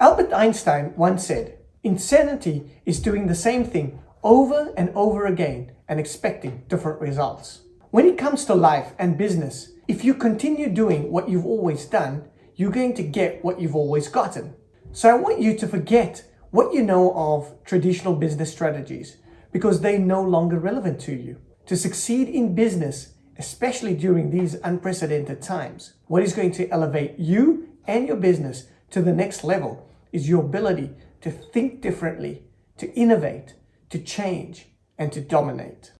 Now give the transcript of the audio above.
Albert Einstein once said, insanity is doing the same thing over and over again and expecting different results. When it comes to life and business, if you continue doing what you've always done, you're going to get what you've always gotten. So I want you to forget what you know of traditional business strategies because they're no longer relevant to you. To succeed in business, especially during these unprecedented times, what is going to elevate you and your business to the next level is your ability to think differently, to innovate, to change, and to dominate.